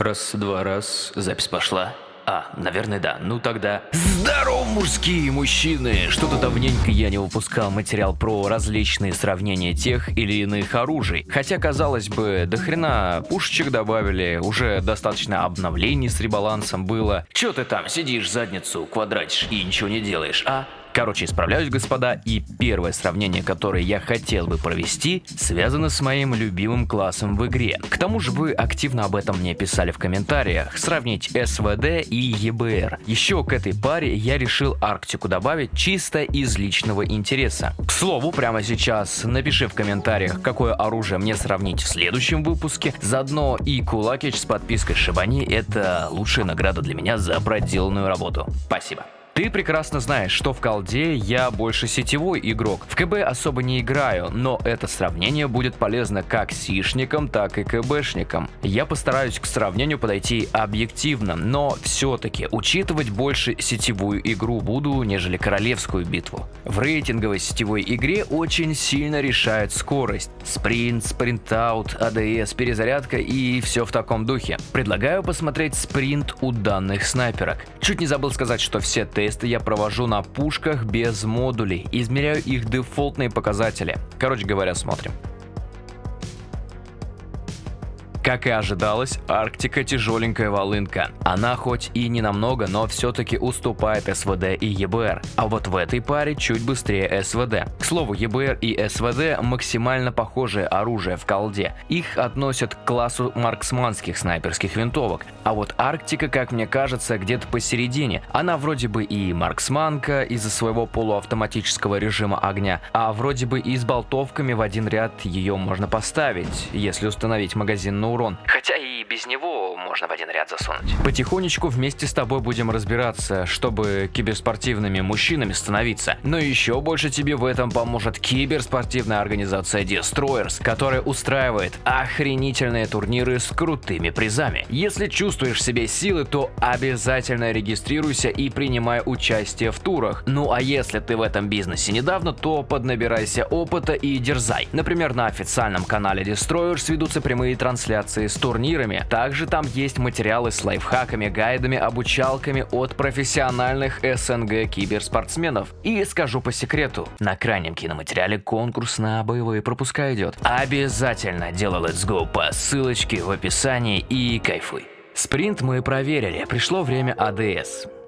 Раз, два, раз, запись пошла. А, наверное, да. Ну тогда... Здорово, мужские мужчины! Что-то давненько я не выпускал материал про различные сравнения тех или иных оружий. Хотя, казалось бы, до хрена пушечек добавили, уже достаточно обновлений с ребалансом было. Чё ты там сидишь, задницу квадратишь и ничего не делаешь, а? Короче, исправляюсь, господа, и первое сравнение, которое я хотел бы провести, связано с моим любимым классом в игре. К тому же вы активно об этом мне писали в комментариях, сравнить СВД и ЕБР. Еще к этой паре я решил Арктику добавить чисто из личного интереса. К слову, прямо сейчас напиши в комментариях, какое оружие мне сравнить в следующем выпуске. Заодно и кулакич с подпиской Шибани это лучшая награда для меня за проделанную работу. Спасибо. Ты прекрасно знаешь, что в колде я больше сетевой игрок. В КБ особо не играю, но это сравнение будет полезно как сишникам, так и КБшникам. Я постараюсь к сравнению подойти объективно, но все-таки учитывать больше сетевую игру буду, нежели королевскую битву. В рейтинговой сетевой игре очень сильно решает скорость. Спринт, спринтаут, АДС, перезарядка и все в таком духе. Предлагаю посмотреть спринт у данных снайперок. Чуть не забыл сказать, что все тесты я провожу на пушках без модулей, измеряю их дефолтные показатели. Короче говоря, смотрим. Как и ожидалось, Арктика тяжеленькая волынка. Она хоть и не намного, но все-таки уступает СВД и ЕБР. А вот в этой паре чуть быстрее СВД. К слову, ЕБР и СВД максимально похожее оружие в колде. Их относят к классу марксманских снайперских винтовок. А вот Арктика, как мне кажется, где-то посередине. Она вроде бы и марксманка из-за своего полуавтоматического режима огня, а вроде бы и с болтовками в один ряд ее можно поставить, если установить магазин на урон. Хотя без него можно в один ряд засунуть. Потихонечку вместе с тобой будем разбираться, чтобы киберспортивными мужчинами становиться. Но еще больше тебе в этом поможет киберспортивная организация Destroyers, которая устраивает охренительные турниры с крутыми призами. Если чувствуешь в себе силы, то обязательно регистрируйся и принимай участие в турах. Ну а если ты в этом бизнесе недавно, то поднабирайся опыта и дерзай. Например, на официальном канале Destroyers ведутся прямые трансляции с турнирами. Также там есть материалы с лайфхаками, гайдами, обучалками от профессиональных СНГ киберспортсменов. И скажу по секрету, на крайнем киноматериале конкурс на боевые пропуска идет. Обязательно делай Let's Go по ссылочке в описании и кайфуй. Спринт мы проверили, пришло время АДС.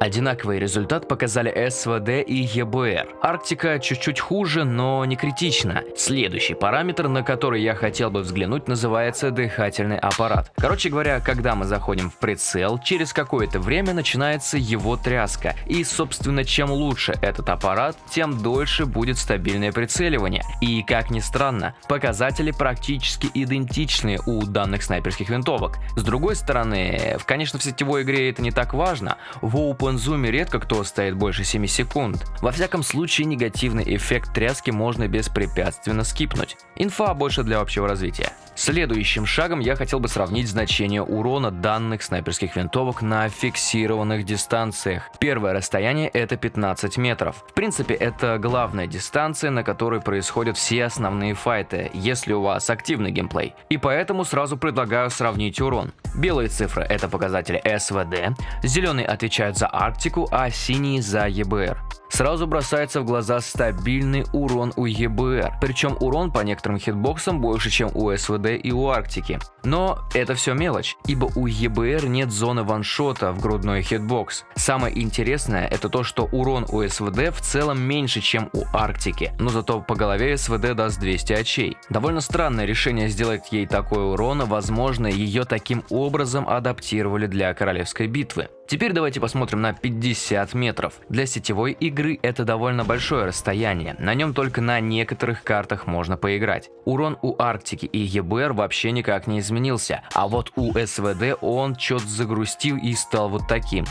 Одинаковый результат показали СВД и ЕБР. Арктика чуть-чуть хуже, но не критично. Следующий параметр, на который я хотел бы взглянуть, называется дыхательный аппарат. Короче говоря, когда мы заходим в прицел, через какое-то время начинается его тряска. И, собственно, чем лучше этот аппарат, тем дольше будет стабильное прицеливание. И, как ни странно, показатели практически идентичны у данных снайперских винтовок. С другой стороны, конечно, в сетевой игре это не так важно. В Open OpenZoom редко кто стоит больше 7 секунд. Во всяком случае, негативный эффект тряски можно беспрепятственно скипнуть. Инфа больше для общего развития. Следующим шагом я хотел бы сравнить значение урона данных снайперских винтовок на фиксированных дистанциях. Первое расстояние это 15 метров. В принципе, это главная дистанция, на которой происходят все основные файты, если у вас активный геймплей. И поэтому сразу предлагаю сравнить урон. Белые цифры это показатели СВД, зеленые отвечают за Арктику, а синие за ЕБР. Сразу бросается в глаза стабильный урон у ЕБР, причем урон по некоторым хитбоксам больше, чем у СВД и у Арктики. Но это все мелочь, ибо у ЕБР нет зоны ваншота в грудной хитбокс. Самое интересное это то, что урон у СВД в целом меньше, чем у Арктики, но зато по голове СВД даст 200 очей. Довольно странное решение сделать ей такой урон, возможно ее таким образом адаптировали для королевской битвы. Теперь давайте посмотрим на 50 метров. Для сетевой игры это довольно большое расстояние, на нем только на некоторых картах можно поиграть. Урон у Арктики и ЕБР вообще никак не изменился, а вот у СВД он что-то загрустил и стал вот таким.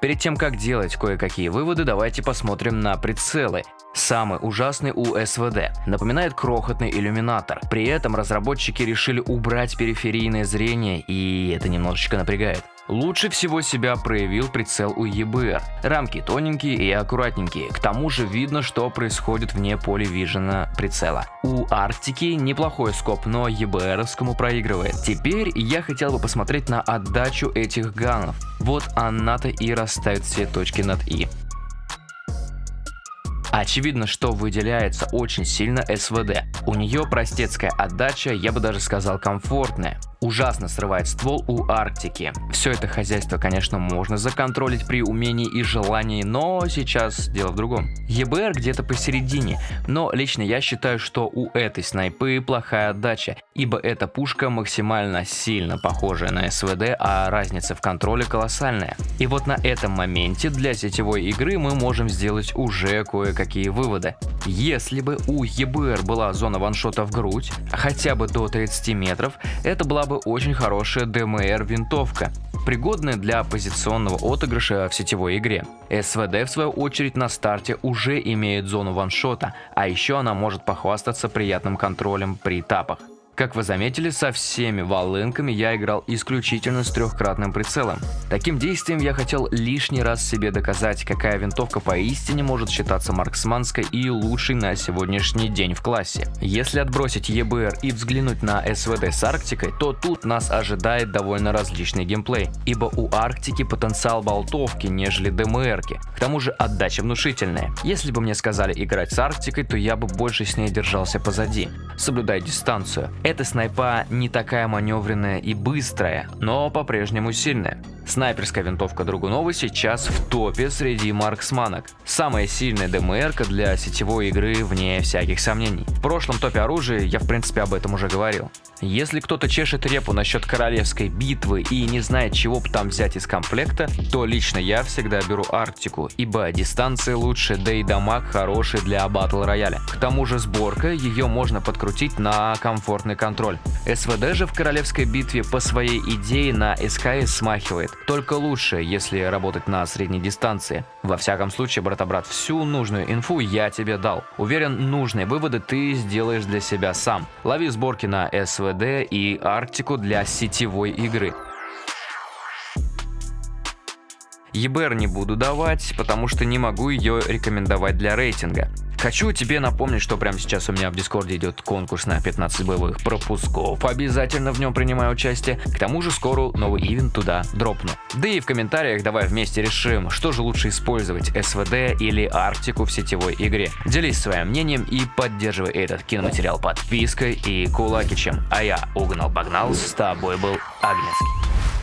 Перед тем, как делать кое-какие выводы, давайте посмотрим на прицелы. Самый ужасный у СВД. Напоминает крохотный иллюминатор. При этом разработчики решили убрать периферийное зрение, и это немножечко напрягает. Лучше всего себя проявил прицел у EBR. Рамки тоненькие и аккуратненькие, к тому же видно, что происходит вне поля вижена прицела. У Арктики неплохой скоп, но EBR-овскому проигрывает. Теперь я хотел бы посмотреть на отдачу этих ганов. Вот она-то и расставит все точки над «и». Очевидно, что выделяется очень сильно СВД. У нее простецкая отдача, я бы даже сказал комфортная ужасно срывает ствол у Арктики. Все это хозяйство, конечно, можно законтролить при умении и желании, но сейчас дело в другом. ЕБР где-то посередине, но лично я считаю, что у этой снайпы плохая отдача, ибо эта пушка максимально сильно похожая на СВД, а разница в контроле колоссальная. И вот на этом моменте для сетевой игры мы можем сделать уже кое-какие выводы. Если бы у ЕБР была зона ваншота в грудь, хотя бы до 30 метров, это была бы очень хорошая DMR винтовка, пригодная для позиционного отыгрыша в сетевой игре. СВД в свою очередь на старте уже имеет зону ваншота, а еще она может похвастаться приятным контролем при тапах. Как вы заметили, со всеми волынками я играл исключительно с трехкратным прицелом. Таким действием я хотел лишний раз себе доказать, какая винтовка поистине может считаться марксманской и лучшей на сегодняшний день в классе. Если отбросить ЕБР и взглянуть на СВД с Арктикой, то тут нас ожидает довольно различный геймплей, ибо у Арктики потенциал болтовки, нежели ДМРки. К тому же отдача внушительная. Если бы мне сказали играть с Арктикой, то я бы больше с ней держался позади, соблюдая дистанцию. Эта снайпа не такая маневренная и быстрая, но по-прежнему сильная. Снайперская винтовка Другунова сейчас в топе среди марксманок. Самая сильная ДМРка для сетевой игры вне всяких сомнений. В прошлом топе оружия я в принципе об этом уже говорил. Если кто-то чешет репу насчет королевской битвы и не знает чего бы там взять из комплекта, то лично я всегда беру Арктику, ибо дистанции лучше, да и дамаг хороший для батл рояля. К тому же сборка, ее можно подкрутить на комфортный контроль. СВД же в королевской битве по своей идее на СКС смахивает, только лучше, если работать на средней дистанции. Во всяком случае, брата-брат, всю нужную инфу я тебе дал. Уверен, нужные выводы ты сделаешь для себя сам. Лови сборки на СВД и Арктику для сетевой игры. ЕБР не буду давать, потому что не могу ее рекомендовать для рейтинга. Хочу тебе напомнить, что прямо сейчас у меня в Дискорде идет конкурс на 15 боевых пропусков. Обязательно в нем принимаю участие. К тому же скоро новый ивент туда дропну. Да и в комментариях давай вместе решим, что же лучше использовать, СВД или Арктику в сетевой игре. Делись своим мнением и поддерживай этот киноматериал подпиской и кулакичем. А я угнал-погнал, с тобой был Агнецкий.